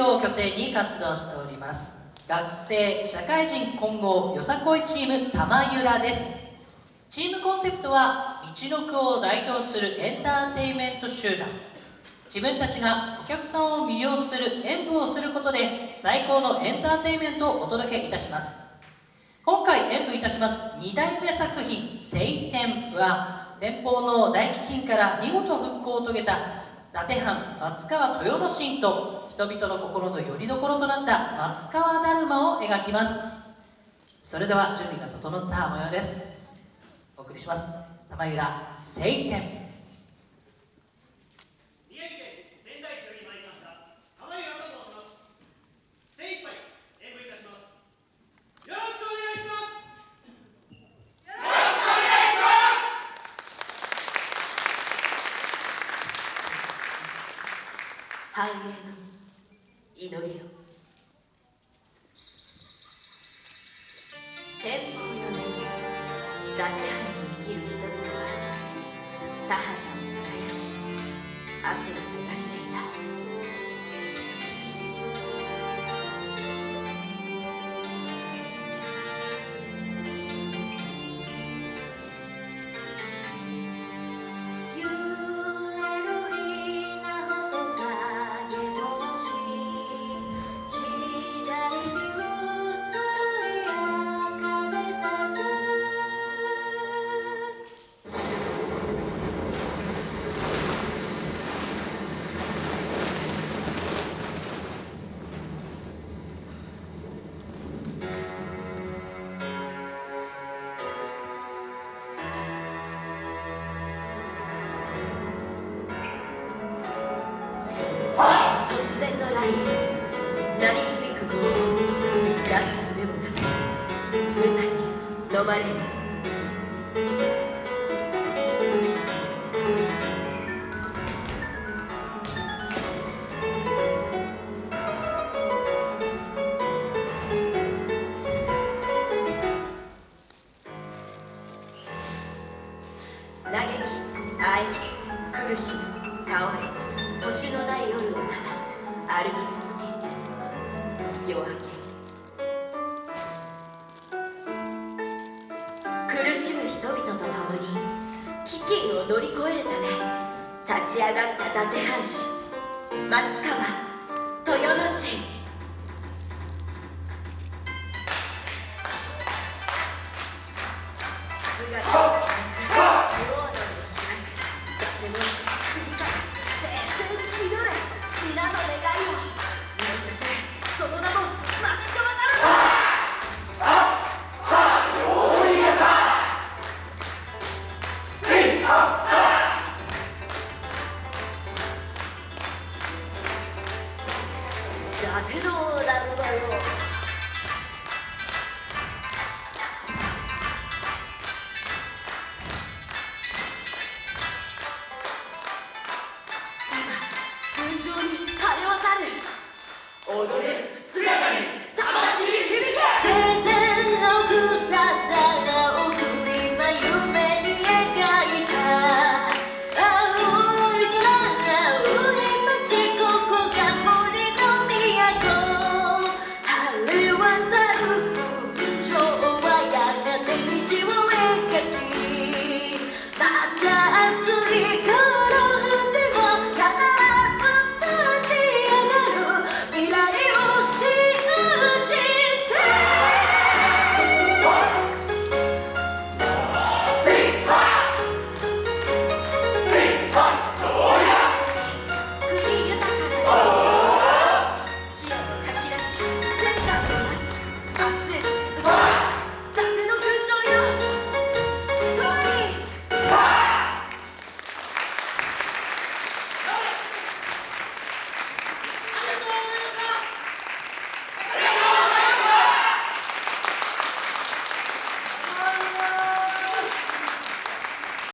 を拠点に活動しております。学生社会人混合よさこいチーム玉ゆらです。チームコンセプトは道の区を代表するエンターテインメント集団。自分たちがお客さんを魅了する演舞をすることで最高のエンターテインメントをお届けいたします。今回演舞いたします2代目作品「晴天」は連邦の大飢饉から見事復興を遂げた伊達藩松川豊之進と人々の心の拠り所となった松川だるまを描きます。それでは準備が整った模様です。お送りします。玉浦晴天。繁栄の祈りを。突然の雷雨鳴り響く豪雨なすすべもなく無残に飲まれる嘆きあえ苦しみ倒れ星のないただ歩き続け夜明け苦しむ人々と共に飢饉を乗り越えるため立ち上がった伊達藩主松川豊之進姿風のなんだよ今天井に晴れ渡る踊れ